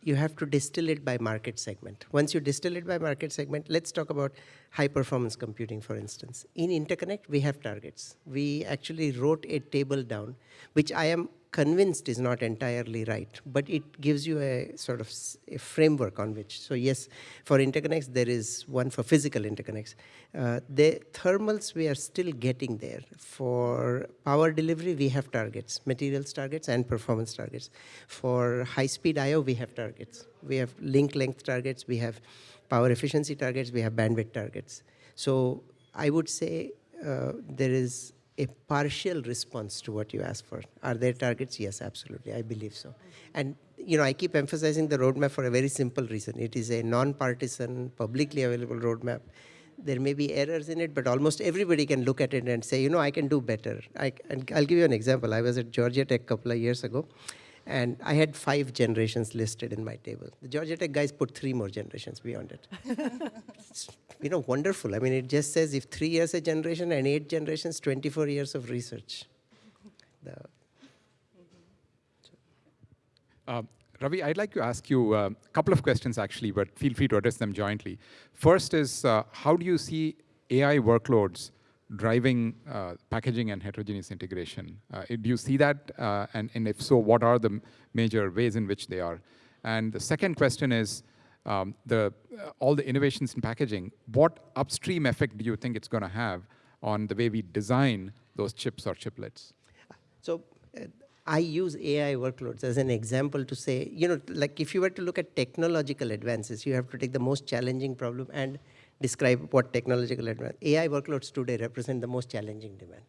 C: you have to distill it by market segment. Once you distill it by market segment, let's talk about high performance computing, for instance. In Interconnect, we have targets. We actually wrote a table down, which I am convinced is not entirely right, but it gives you a sort of a framework on which. So yes, for interconnects, there is one for physical interconnects. Uh, the thermals, we are still getting there. For power delivery, we have targets, materials targets and performance targets. For high-speed I.O., we have targets. We have link length targets, we have power efficiency targets, we have bandwidth targets. So I would say uh, there is a partial response to what you ask for. Are there targets? Yes, absolutely. I believe so. And you know, I keep emphasizing the roadmap for a very simple reason. It is a non-partisan, publicly available roadmap. There may be errors in it, but almost everybody can look at it and say, you know, I can do better. I, and I'll give you an example. I was at Georgia Tech a couple of years ago, and I had five generations listed in my table. The Georgia Tech guys put three more generations beyond it. <laughs> you know, wonderful. I mean, it just says if three years a generation and eight generations, 24 years of research. The,
E: Uh, Ravi, I'd like to ask you a couple of questions actually, but feel free to address them jointly. First is, uh, how do you see AI workloads driving uh, packaging and heterogeneous integration? Uh, do you see that? Uh, and, and if so, what are the major ways in which they are? And the second question is, um, the, uh, all the innovations in packaging, what upstream effect do you think it's going to have on the way we design those chips or chiplets?
C: So uh, I use AI workloads as an example to say, you know, like if you were to look at technological advances, you have to take the most challenging problem and describe what technological advance. AI workloads today represent the most challenging demand.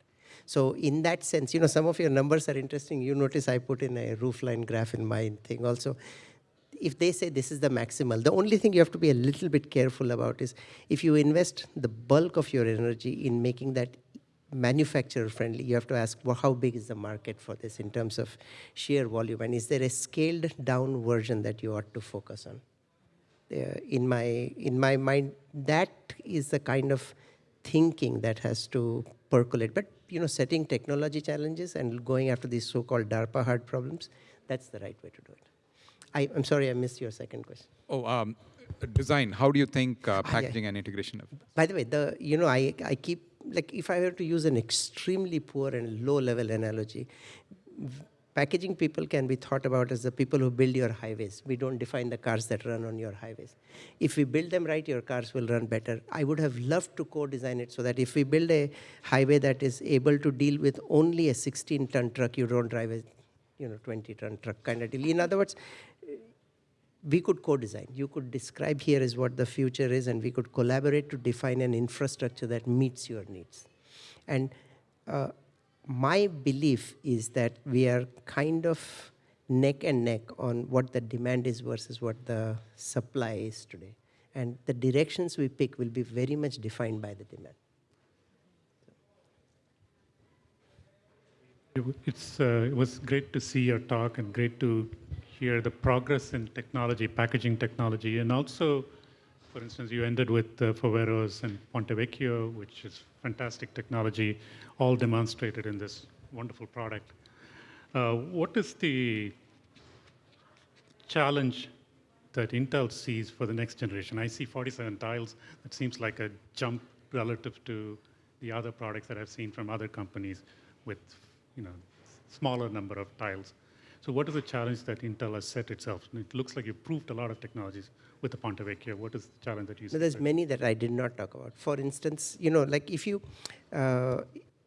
C: So in that sense, you know, some of your numbers are interesting. You notice I put in a roofline graph in my thing also. If they say this is the maximal, the only thing you have to be a little bit careful about is if you invest the bulk of your energy in making that manufacturer friendly, you have to ask well, how big is the market for this in terms of sheer volume and is there a scaled down version that you ought to focus on? Uh, in my in my mind, that is the kind of thinking that has to percolate. But you know, setting technology challenges and going after these so-called DARPA hard problems, that's the right way to do it. I, am sorry, I missed your second question.
E: Oh, um, design. How do you think uh, packaging ah, yeah. and integration? Of
C: By the way, the you know, I I keep like if I were to use an extremely poor and low-level analogy, packaging people can be thought about as the people who build your highways. We don't define the cars that run on your highways. If we build them right, your cars will run better. I would have loved to co-design it so that if we build a highway that is able to deal with only a 16-ton truck, you don't drive a you know 20-ton truck kind of deal. In other words, we could co-design. You could describe here is what the future is, and we could collaborate to define an infrastructure that meets your needs. And uh, my belief is that we are kind of neck and neck on what the demand is versus what the supply is today. And the directions we pick will be very much defined by the demand.
F: It's, uh, it was great to see your talk and great to hear the progress in technology, packaging technology, and also, for instance, you ended with uh, Foveros and Ponte Vecchio, which is fantastic technology, all demonstrated in this wonderful product. Uh, what is the challenge that Intel sees for the next generation? I see 47 tiles. That seems like a jump relative to the other products that I've seen from other companies with, you know, smaller number of tiles. So what is the challenge that Intel has set itself? It looks like you've proved a lot of technologies with the Ponte Vecchio. What is the challenge that you see?
C: There's many that I did not talk about. For instance, you know, like if you, uh,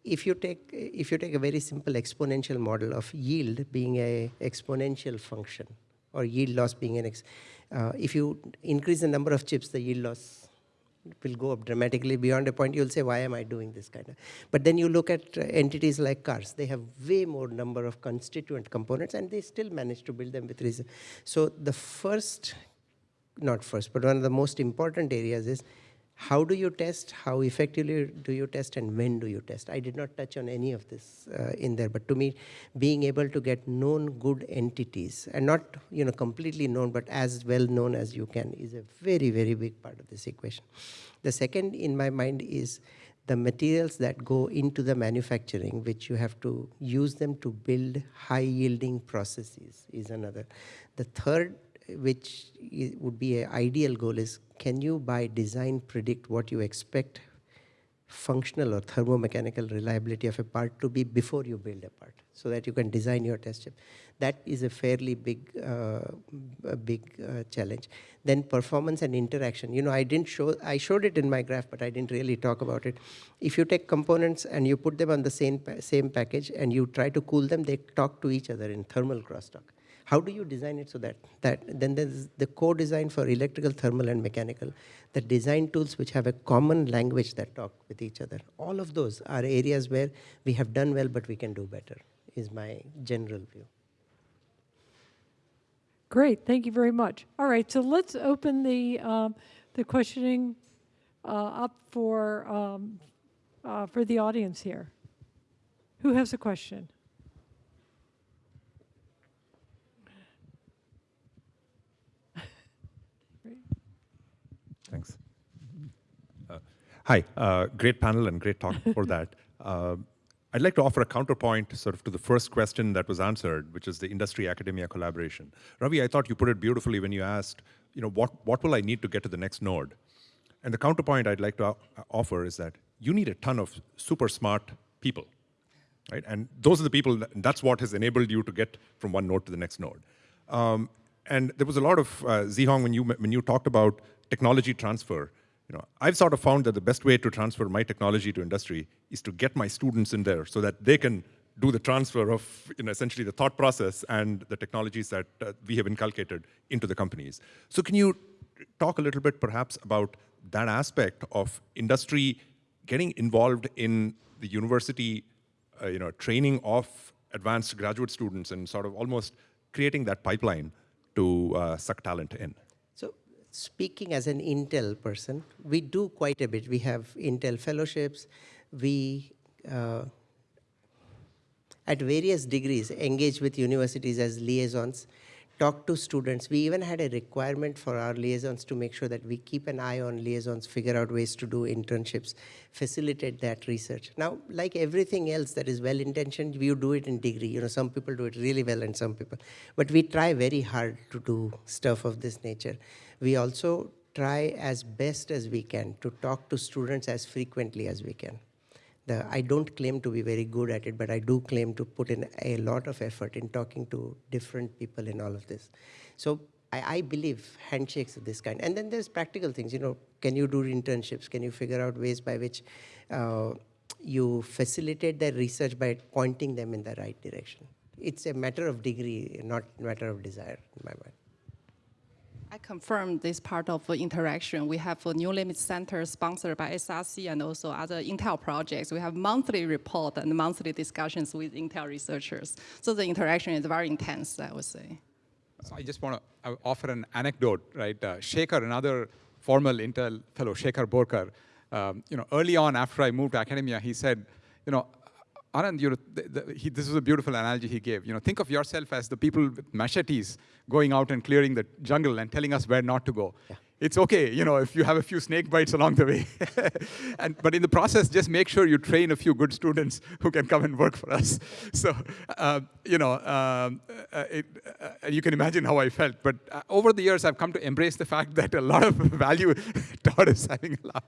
C: if you take if you take a very simple exponential model of yield being a exponential function or yield loss being an ex, uh, if you increase the number of chips, the yield loss will go up dramatically beyond a point. You'll say why am i doing this kind of but then you look at uh, entities like cars. They have way more number of constituent components and they still manage to build them with reason. So the first not first but one of the most important areas is how do you test, how effectively do you test, and when do you test? I did not touch on any of this uh, in there, but to me, being able to get known good entities, and not you know completely known, but as well known as you can, is a very, very big part of this equation. The second in my mind is the materials that go into the manufacturing, which you have to use them to build high yielding processes is another. The third, which would be an ideal goal is can you by design predict what you expect functional or thermomechanical reliability of a part to be before you build a part so that you can design your test chip. That is a fairly big, uh, a big uh, challenge. Then performance and interaction. You know, I didn't show, I showed it in my graph, but I didn't really talk about it. If you take components and you put them on the same, same package and you try to cool them, they talk to each other in thermal crosstalk. How do you design it so that, that then there's the co-design for electrical, thermal, and mechanical, the design tools which have a common language that talk with each other. All of those are areas where we have done well, but we can do better, is my general view.
B: Great, thank you very much. All right, so let's open the, um, the questioning uh, up for, um, uh, for the audience here. Who has a question?
G: Thanks. Uh, hi, uh, great panel and great talk for that. <laughs> Uh, I'd like to offer a counterpoint sort of to the first question that was answered, which is the industry-academia collaboration. Ravi, I thought you put it beautifully when you asked, you know, what, what will I need to get to the next node? And the counterpoint I'd like to offer is that you need a ton of super smart people, right? And those are the people, that, that's what has enabled you to get from one node to the next node. Um, and there was a lot of, uh, Zhihong, when you, when you talked about technology transfer, you know, I've sort of found that the best way to transfer my technology to industry is to get my students in there so that they can do the transfer of you know, essentially the thought process and the technologies that uh, we have inculcated into the companies. So can you talk a little bit perhaps about that aspect of industry getting involved in the university uh, you know, training of advanced graduate students and sort of almost creating that pipeline to uh, suck talent in?
C: Speaking as an Intel person, we do quite a bit. We have Intel fellowships. We, uh, at various degrees, engage with universities as liaisons, talk to students. We even had a requirement for our liaisons to make sure that we keep an eye on liaisons, figure out ways to do internships, facilitate that research. Now, like everything else that is well-intentioned, we do it in degree. You know, some people do it really well and some people. But we try very hard to do stuff of this nature. We also try as best as we can to talk to students as frequently as we can. The, I don't claim to be very good at it, but I do claim to put in a lot of effort in talking to different people in all of this. So I, I, believe handshakes of this kind. And then there's practical things, you know, can you do internships? Can you figure out ways by which uh, you facilitate their research by pointing them in the right direction? It's a matter of degree, not a matter of desire in my mind.
D: Confirm this part of the interaction. We have a New Limit Center sponsored by SRC and also other Intel projects. We have monthly report and monthly discussions with Intel researchers. So the interaction is very intense, I would say.
E: So I just want to offer an anecdote, right? Uh, Shekhar, another former Intel fellow, Shekhar Borkar, um, you know, early on after I moved to academia, he said, you know, Anand, you know, the, the, he, this is a beautiful analogy he gave. You know, think of yourself as the people with machetes going out and clearing the jungle and telling us where not to go. Yeah it's okay, you know, if you have a few snake bites along the way. <laughs> and, but in the process, just make sure you train a few good students who can come and work for us. <laughs> So, uh, you know, um, uh, it, uh, you can imagine how I felt. But uh, over the years, I've come to embrace the fact <laughs> that a lot of value, Todd is having a laugh,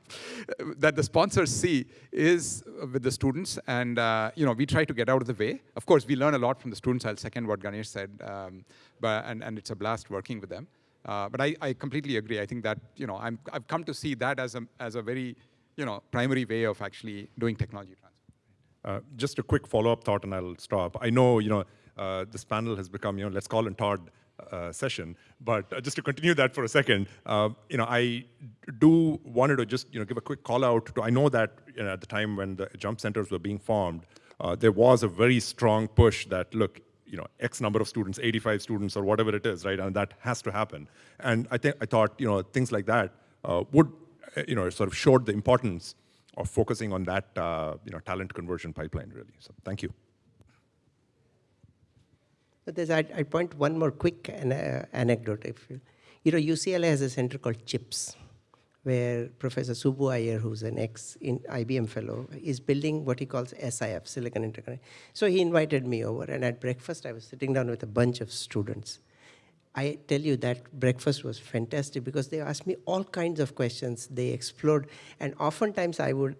E: that the sponsors see is with the students. And, uh, you know, we try to get out of the way. Of course, we learn a lot from the students. I'll second what Ganesh said. Um, but, and, and it's a blast working with them. Uh, but I, I, completely agree. I think that, you know, i have come to see that as a, as a very, you know, primary way of actually doing technology transfer.
G: Uh, just a quick follow-up thought and I'll stop. I know, you know, uh, this panel has become, you know, let's call it Todd uh, session, but uh, just to continue that for a second, uh, you know, I do wanted to just, you know, give a quick call out to, I know that you know, at the time when the jump centers were being formed, there was a very strong push that, look, you know, X number of students, 85 students or whatever it is, right? And that has to happen. And I think I thought, you know, things like that uh, would you know, sort of showed the importance of focusing on that, uh, you know, talent conversion pipeline, really. So thank you.
C: But there's, I'd, I'd point one more quick an, uh, anecdote. If you, you know, UCLA has a center called CHIPS, where Professor Subbu Iyer, who's an ex-IBM fellow, is building what he calls SIF, Silicon Interconnect. So he invited me over, and at breakfast, I was sitting down with a bunch of students. I tell you that breakfast was fantastic because they asked me all kinds of questions. They explored, and oftentimes I would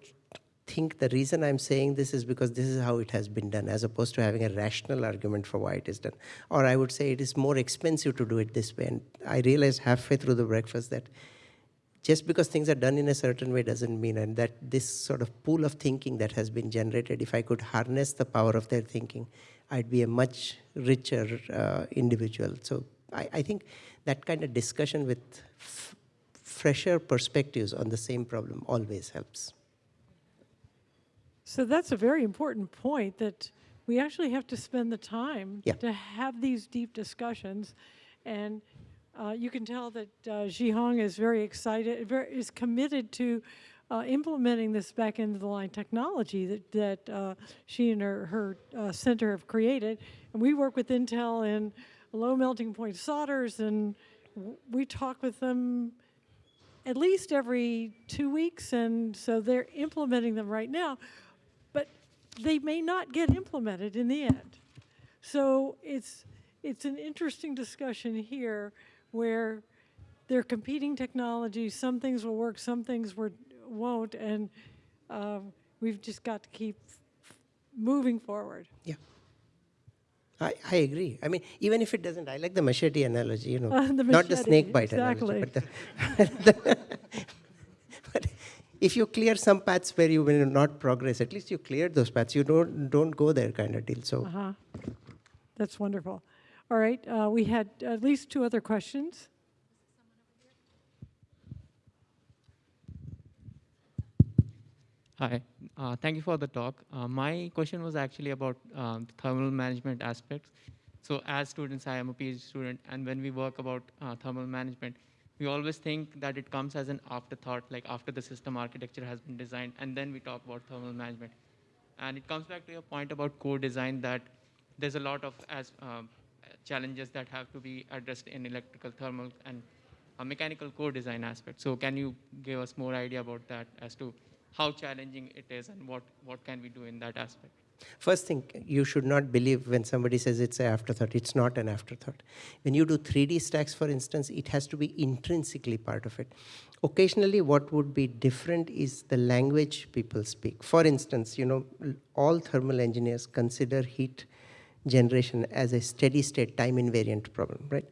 C: think the reason I'm saying this is because this is how it has been done, as opposed to having a rational argument for why it is done. Or I would say it is more expensive to do it this way. And I realized halfway through the breakfast that just because things are done in a certain way doesn't mean, and that this sort of pool of thinking that has been generated, if I could harness the power of their thinking, I'd be a much richer uh, individual. So I, I, think that kind of discussion with fresher perspectives on the same problem always helps.
B: So that's a very important point that we actually have to spend the time
C: yeah.
B: to have these deep discussions and uh, you can tell that uh, Zhihong is very excited, very, is committed to uh, implementing this back into the line technology that, that uh, she and her, her uh, center have created. And we work with Intel in low melting point solders and we talk with them at least every two weeks and so they're implementing them right now, but they may not get implemented in the end. So it's, it's an interesting discussion here where they're competing technologies. Some things will work, some things won't, and uh, we've just got to keep moving forward.
C: Yeah. I, I agree. I mean, even if it doesn't, I like the machete analogy, you know,
B: uh, <laughs> the
C: not the snake bite
B: exactly.
C: analogy. But, the <laughs> but if you clear some paths where you will not progress, at least you cleared those paths. You don't don't go there kind of deal. So.
B: Uh -huh. That's wonderful. All right, uh, we had at least two other questions.
H: Hi, uh, thank you for the talk. Uh, my question was actually about um, thermal management aspects. So as students, I am a PhD student, and when we work about uh, thermal management, we always think that it comes as an afterthought, like after the system architecture has been designed, and then we talk about thermal management. And it comes back to your point about co-design that there's a lot of, as um, challenges that have to be addressed in electrical, thermal, and a mechanical co-design aspect. So can you give us more idea about that as to how challenging it is and what, what can we do in that aspect?
C: First thing, you should not believe when somebody says it's an afterthought. It's not an afterthought. When you do 3D stacks, for instance, it has to be intrinsically part of it. Occasionally, what would be different is the language people speak. For instance, you know, all thermal engineers consider heat generation as a steady state time invariant problem, right?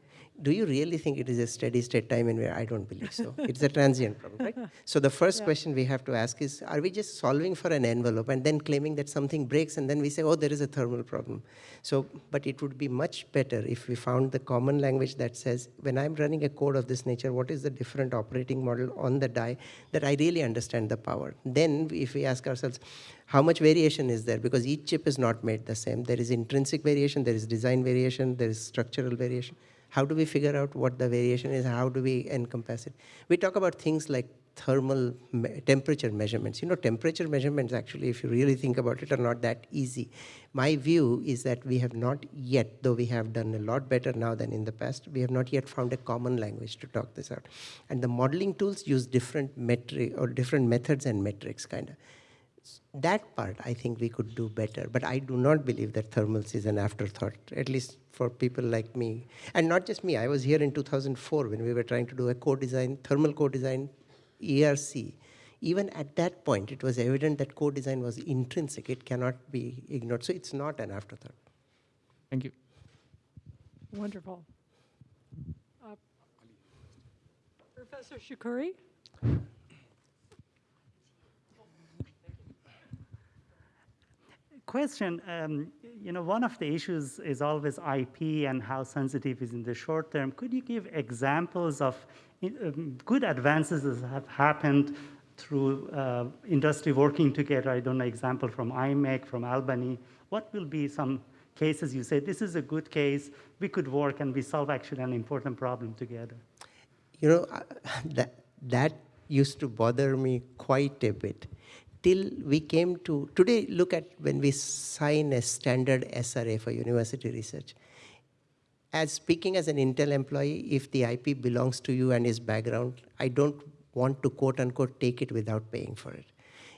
C: Do you really think it is a steady state time invariant? I don't believe so. it's a transient problem, right? <laughs> So the first yeah. question we have to ask is, are we just solving for an envelope and then claiming that something breaks and then we say, oh, there is a thermal problem. So, but it would be much better if we found the common language that says, when I'm running a code of this nature, what is the different operating model on the die that I really understand the power? Then if we ask ourselves, how much variation is there? Because each chip is not made the same. There is intrinsic variation, there is design variation, there is structural variation. How do we figure out what the variation is? How do we encompass it? We talk about things like thermal me temperature measurements. You know, temperature measurements actually, if you really think about it, are not that easy. My view is that we have not yet, though we have done a lot better now than in the past, we have not yet found a common language to talk this out. And the modeling tools use different metric or different methods and metrics kind of. That part I think we could do better, but I do not believe that thermals is an afterthought, at least for people like me. And not just me, I was here in 2004 when we were trying to do a co-design, thermal co-design ERC. Even at that point, it was evident that co-design was intrinsic. It cannot be ignored. So it's not an afterthought.
H: Thank you.
B: Wonderful. Uh, Professor Shakouri?
I: Question, um, you know, one of the issues is always IP and how sensitive is in the short term. Could you give examples of um, good advances that have happened through uh, industry working together? I don't know, example from IMEC, from Albany. What will be some cases you say, this is a good case, we could work and we solve actually an important problem together?
C: You know, <laughs> that, that used to bother me quite a bit. Till we came to, today look at when we sign a standard SRA for university research. As speaking as an Intel employee, if the IP belongs to you and is background, I don't want to quote unquote take it without paying for it.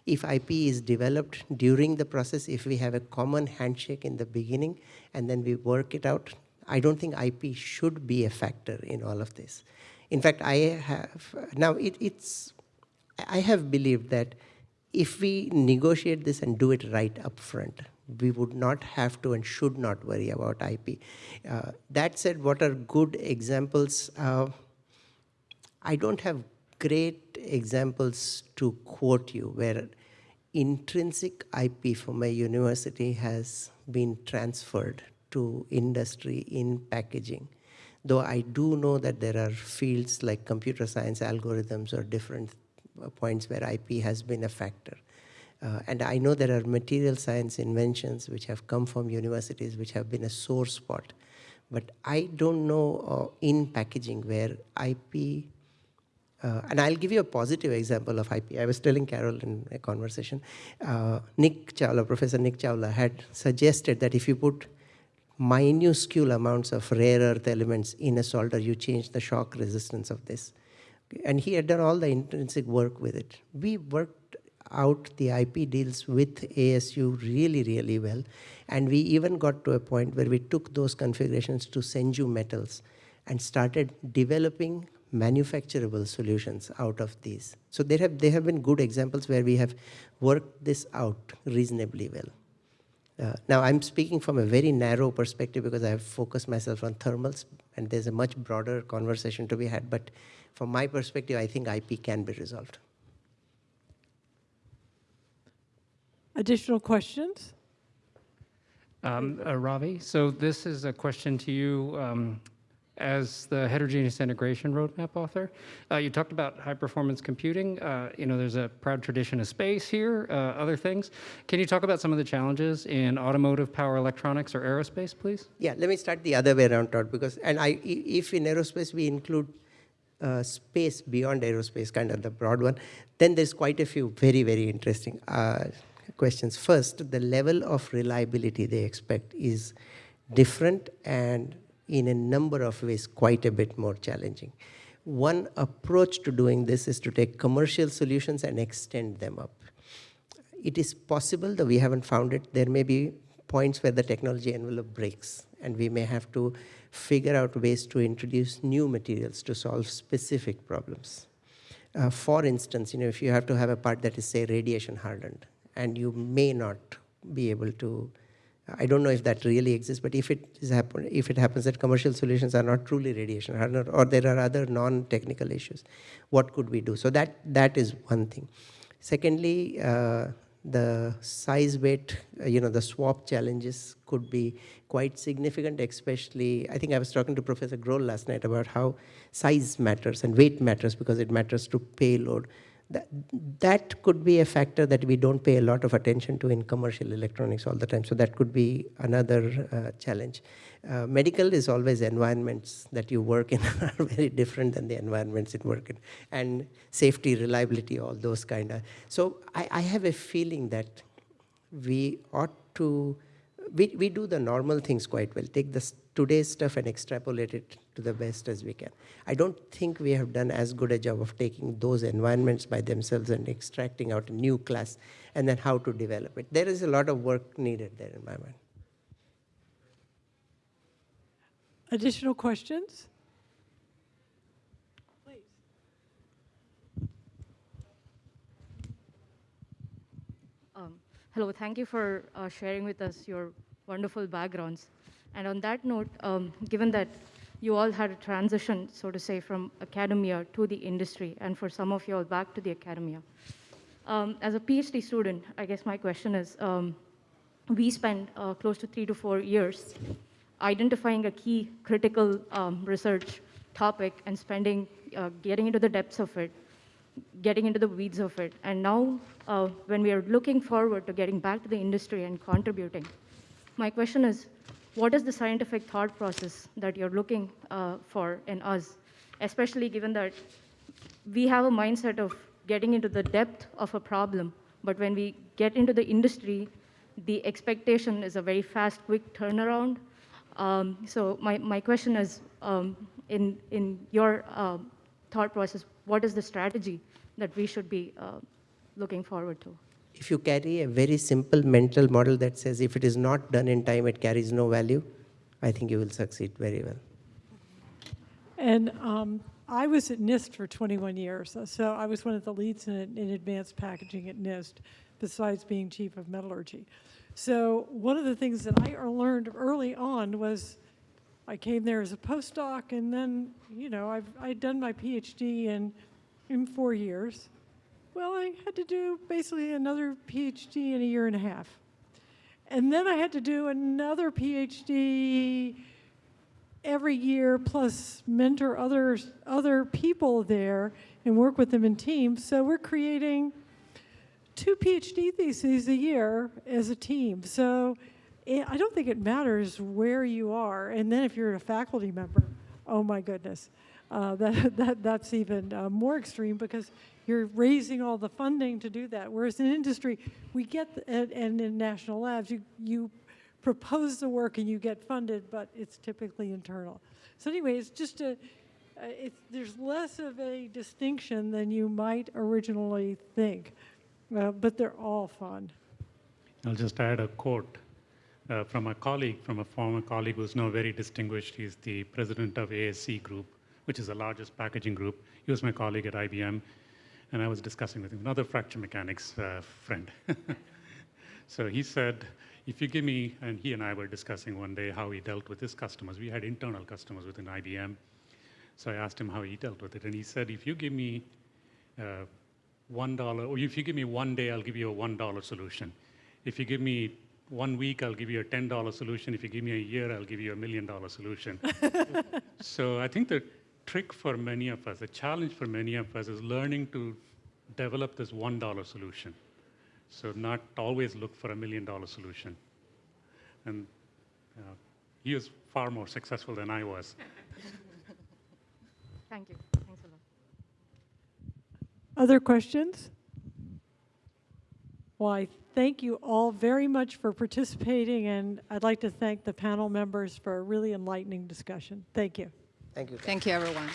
C: If IP is developed during the process, if we have a common handshake in the beginning and then we work it out, I don't think IP should be a factor in all of this. In fact, I have, now it, it's, I have believed that if we negotiate this and do it right up front, we would not have to and should not worry about IP. Uh, that said, what are good examples? Uh, I don't have great examples to quote you where intrinsic IP from a university has been transferred to industry in packaging. Though I do know that there are fields like computer science algorithms or different points where IP has been a factor. Uh, and I know there are material science inventions which have come from universities which have been a sore spot. But I don't know uh, in packaging where IP, uh, and I'll give you a positive example of IP. I was telling Carol in a conversation, uh, Nick Chawla, Professor Nick Chawla had suggested that if you put minuscule amounts of rare earth elements in a solder, you change the shock resistance of this. And he had done all the intrinsic work with it. We worked out the IP deals with ASU really, really well. And we even got to a point where we took those configurations to Senju Metals and started developing manufacturable solutions out of these. So there have, there have been good examples where we have worked this out reasonably well. Uh, now I'm speaking from a very narrow perspective because I have focused myself on thermals and there's a much broader conversation to be had. But from my perspective, I think IP can be resolved.
B: Additional questions?
J: Um, uh, Ravi, so this is a question to you. Um, as the heterogeneous integration roadmap author. Uh, you talked about high performance computing. Uh, you know, there's a proud tradition of space here, uh, other things. Can you talk about some of the challenges in automotive power electronics or aerospace, please?
C: Yeah, let me start the other way around, Todd, because, and I, if in aerospace we include uh, space beyond aerospace, kind of the broad one, then there's quite a few very, very interesting uh, questions. First, the level of reliability they expect is different and in a number of ways quite a bit more challenging. One approach to doing this is to take commercial solutions and extend them up. It is possible, though we haven't found it, there may be points where the technology envelope breaks and we may have to figure out ways to introduce new materials to solve specific problems. Uh, for instance, you know, if you have to have a part that is, say, radiation hardened, and you may not be able to I don't know if that really exists, but if it is happen, if it happens that commercial solutions are not truly radiation hardened, or there are other non-technical issues, what could we do? So that that is one thing. Secondly, uh, the size weight, uh, you know, the swap challenges could be quite significant, especially, I think I was talking to Professor Grohl last night about how size matters and weight matters because it matters to payload that, that could be a factor that we don't pay a lot of attention to in commercial electronics all the time. So that could be another uh, challenge. Uh, medical is always environments that you work in <laughs> are very different than the environments it work in. And safety, reliability, all those kind of. So I, I have a feeling that we ought to, we, we do the normal things quite well. Take the today's stuff and extrapolate it to the best as we can. I don't think we have done as good a job of taking those environments by themselves and extracting out a new class and then how to develop it. There is a lot of work needed there in my mind.
B: Additional questions? Please.
K: Um, hello, thank you for uh, sharing with us your wonderful backgrounds. And on that note, um, given that you all had a transition, so to say, from academia to the industry, and for some of you all back to the academia. Um, as a PhD student, I guess my question is, um, we spend uh, close to three to four years identifying a key critical um, research topic and spending, uh, getting into the depths of it, getting into the weeds of it. And now, uh, when we are looking forward to getting back to the industry and contributing, my question is, what is the scientific thought process that you're looking uh, for in us, especially given that we have a mindset of getting into the depth of a problem, but when we get into the industry, the expectation is a very fast, quick turnaround. Um, so my, my question is, um, in, in your um, thought process, what is the strategy that we should be uh, looking forward to?
C: If you carry a very simple mental model that says if it is not done in time, it carries no value, I think you will succeed very well.
B: And um, I was at NIST for 21 years, uh, so I was one of the leads in, in advanced packaging at NIST, besides being chief of metallurgy. So one of the things that I er- learned early on was I came there as a postdoc, and then, you know, I've, I'd done my PhD in, in four years. Well, I had to do basically another PhD in a year and a half. And then I had to do another PhD every year, plus mentor others, other people there and work with them in teams. So we're creating two PhD theses a year as a team. So eh, I don't think it matters where you are. And then if you're a faculty member, oh my goodness, uh, <laughs> that, that, that's even uh, more extreme because you're raising all the funding to do that. Whereas in industry, we get, the, and, in national labs, you, you propose the work and you get funded, but it's typically internal. So anyway, it's just a, uh, there's less of a distinction than you might originally think, uh, but they're all fun.
F: I'll just add a quote uh, from a colleague, from a former colleague who's now very distinguished. He's the president of ASE Group, which is the largest packaging group. He was my colleague at IBM, and I was discussing with him, another fracture mechanics uh, friend. <laughs> so he said, if you give me, and he and I were discussing one day how he dealt with his customers. We had internal customers within IBM. So I asked him how he dealt with it. And he said, if you give me uh, one dollar, or if you give me one day, I'll give you a one dollar solution. If you give me one week, I'll give you a ten dollar solution. If you give me a year, I'll give you a million dollar solution. <laughs> so I think the trick for many of us, the challenge for many of us, is learning to develop this one dollar solution. So not always look for a million dollar solution. And uh, he was far more successful than I was. <laughs>
K: Thank you. Thanks a lot.
B: Other questions? Well, I thank you all very much for participating, and I'd like to thank the panel members for a really enlightening discussion. Thank you.
C: Thank you.
D: Thank you, everyone.